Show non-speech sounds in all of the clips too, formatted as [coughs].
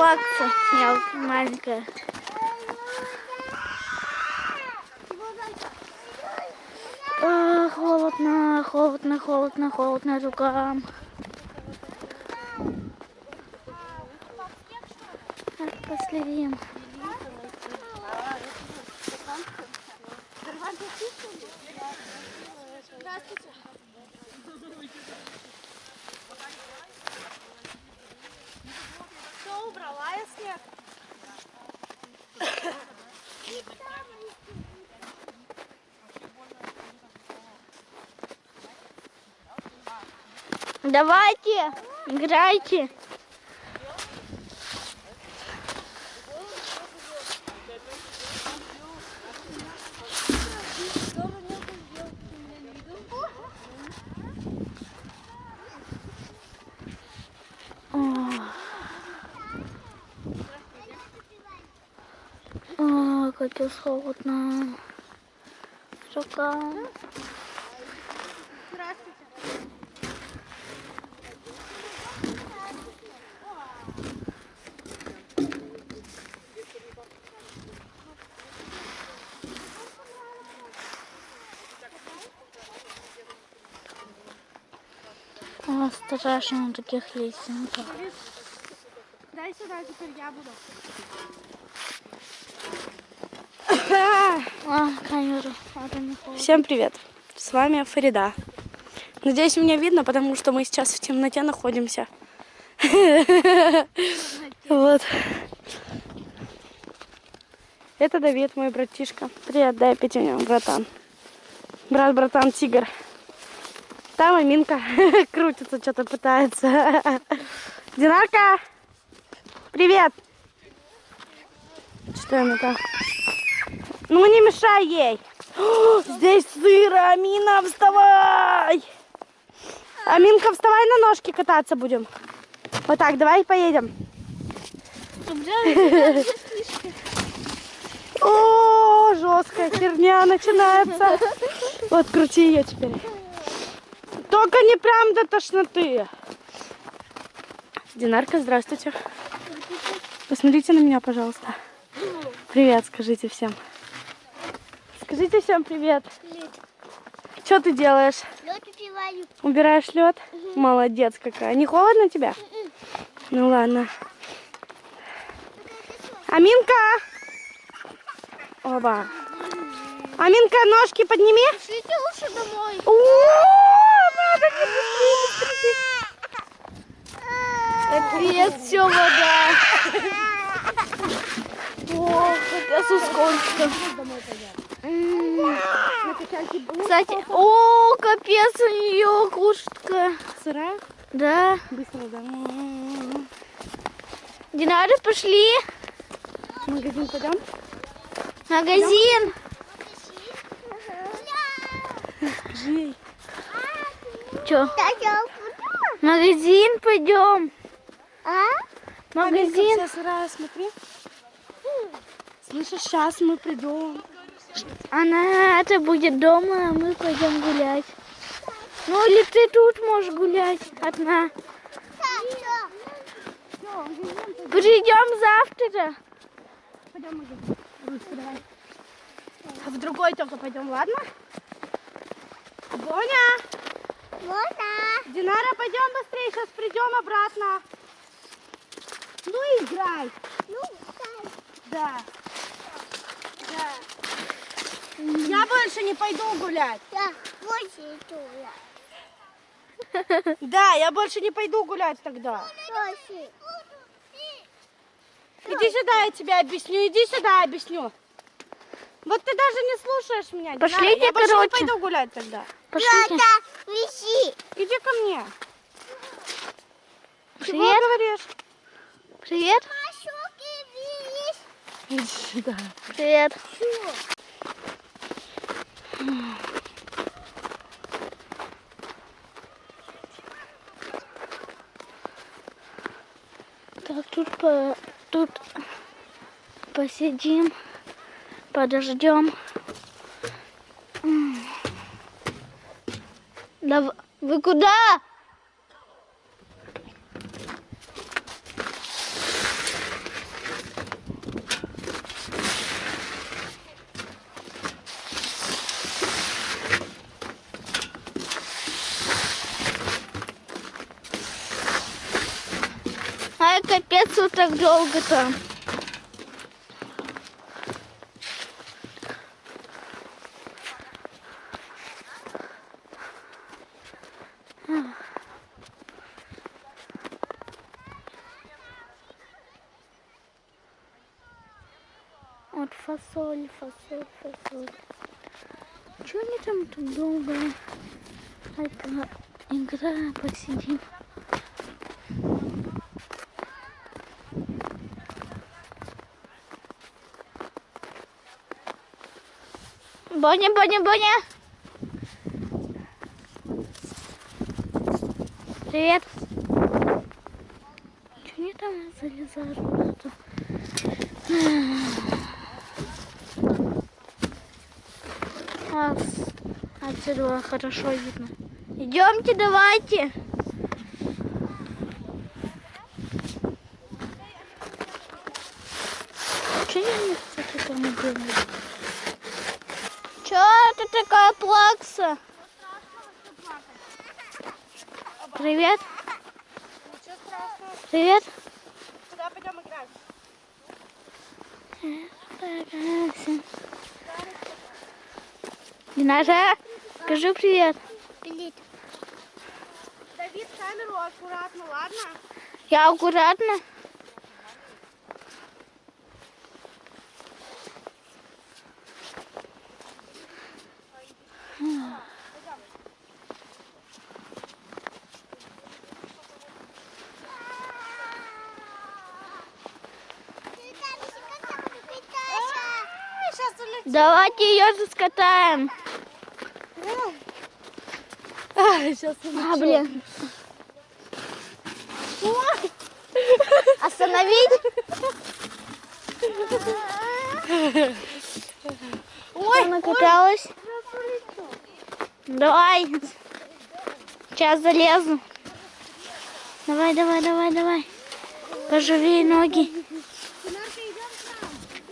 плакса. Я маленькая. А, холодно, холодно, холодно, холодно рукам. Так, последим. Давайте, играйте. О. О, капец холодно. Рука. О, страшно на таких лесенках. Дай сюда, теперь я буду. [coughs] А, камеру. Всем привет! С вами Фарида. Надеюсь, меня видно, потому что мы сейчас в темноте находимся. [laughs] Вот. Это Давид, мой братишка. Привет, дай пятюню, братан. Брат, братан, тигр. Там Аминка [laughs] крутится, что-то пытается. [laughs] Динарка! Привет! Что она там? Ну не мешай ей! О, здесь сыро, Амина, вставай! Аминка, вставай на ножки кататься будем. Вот так, давай поедем. [laughs] О, жесткая херня начинается. Вот, крути ее теперь. Только не прям до тошноты. Динарка, здравствуйте. Посмотрите на меня, пожалуйста. Привет, скажите всем. Скажите всем привет. Что ты делаешь? Лед упиваю. Убираешь лед? Молодец какая. Не холодно тебе? Ну ладно. Аминка! Оба. Аминка, ножки подними. Шлите лучше домой. О, надо не Капец, все вода. О, капец, сколько. Кстати, о, капец, у нее кушка. Сырая? Да. Быстро, да. Динары, пошли. Магазин пойдем? Магазин. Скажи Че? Магазин пойдем. Аминка Магазин. сырая, смотри. Слышишь, сейчас мы придем. Она это будет дома, а мы пойдем гулять. Ну или ты тут можешь гулять одна. Придем завтра. Пойдем. А в другой только пойдем, ладно? Боня! Динара, пойдем быстрее, сейчас придем обратно. Ну играй. Да. Да. Я больше не пойду гулять. Да, я больше не пойду гулять тогда. Иди сюда, я тебе объясню. Иди сюда, я объясню. Вот ты даже не слушаешь меня. Динара. Пошлите, я больше короче. не пойду гулять тогда. Пошлите. Иди ко мне. Чего Привет. говоришь? Привет. Иди сюда. [laughs] Привет. Так, тут по тут посидим, подождем. Дав... Вы куда? А капец, вот так долго там. Вот фасоль, фасоль, фасоль. Чего они там так долго? Это игра, посидим. Боня, Боня, Боня. Привет. Чего они там залезают куда-то? А, с- отсюда хорошо видно. Идемте, давайте. Че они, кстати, там делают? Че это такая плакса? Привет. Ничего страшного. Привет. Куда пойдем играть? Старайся. Скажи привет. Привет. Давид, камеру аккуратно, ладно? Я аккуратно. Давайте ее заскатаем. Сейчас А, блин. Остановить? Ой, Она каталась. Давай. Сейчас залезу. Давай, давай, давай, давай. Поживее ноги.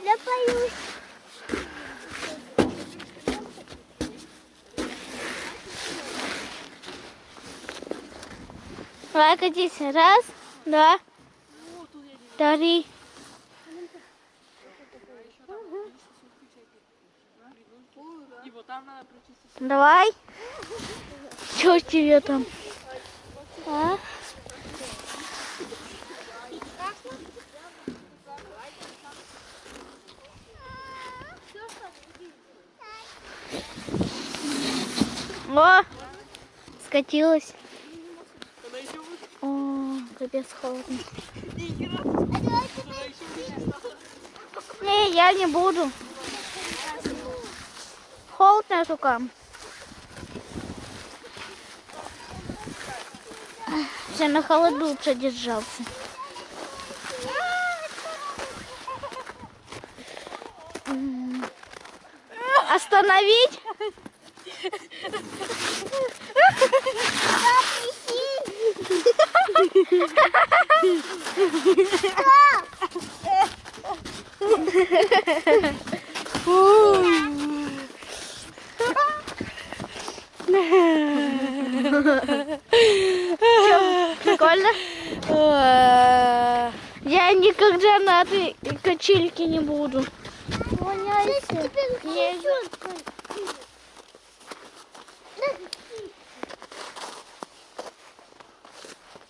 Я боюсь. Давай катись. Раз, два, три. Давай. Что тебе там? А? О, скатилась. Капец холодно. Не, я не буду. Холодно рукам. Все на холоду продержался. М. Остановить? [laughs] Прикольно? Я никогда на этой качельке не буду.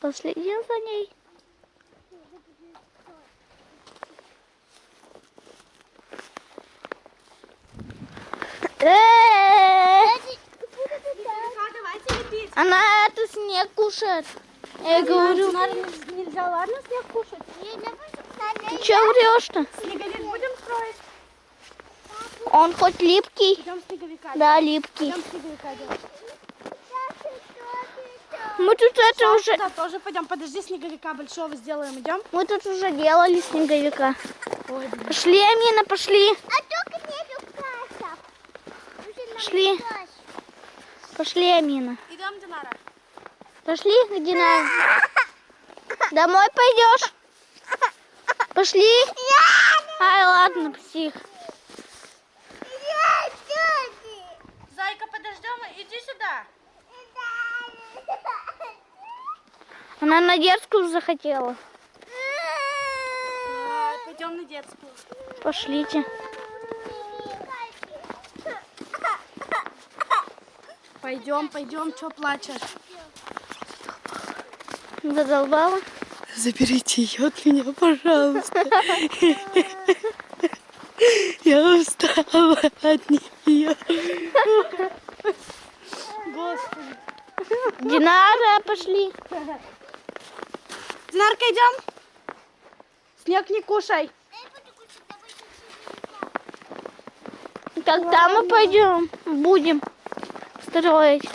Последил за ней. Э. Она это снег кушает. Я говорю, Нельзя, ладно, снег кушать? ты что врешь-то? Снеговик будем строить? Он хоть липкий? Да, липкий. Мы тут это уже, Да, тоже пойдем. Подожди, снеговика большого сделаем. Идем? мы тут уже делали снеговика. Ой, блин. Пошли, Амина, пошли. А только нету. Пошли. Пошли, Амина. Идем, Динара. Пошли, Дина. [laughs] Домой пойдешь? Пошли. Ай, ладно, псих. Зайка, подождем. Иди сюда. Она на детскую захотела. А, пойдем на детскую. Пошлите. Пойдем, пойдем, что плачешь? Задолбала? Заберите ее от меня, пожалуйста. Я устала от нее. Господи. Динара, пошли. Динарка, идем? Снег не кушай. Когда мы пойдем? Будем строить.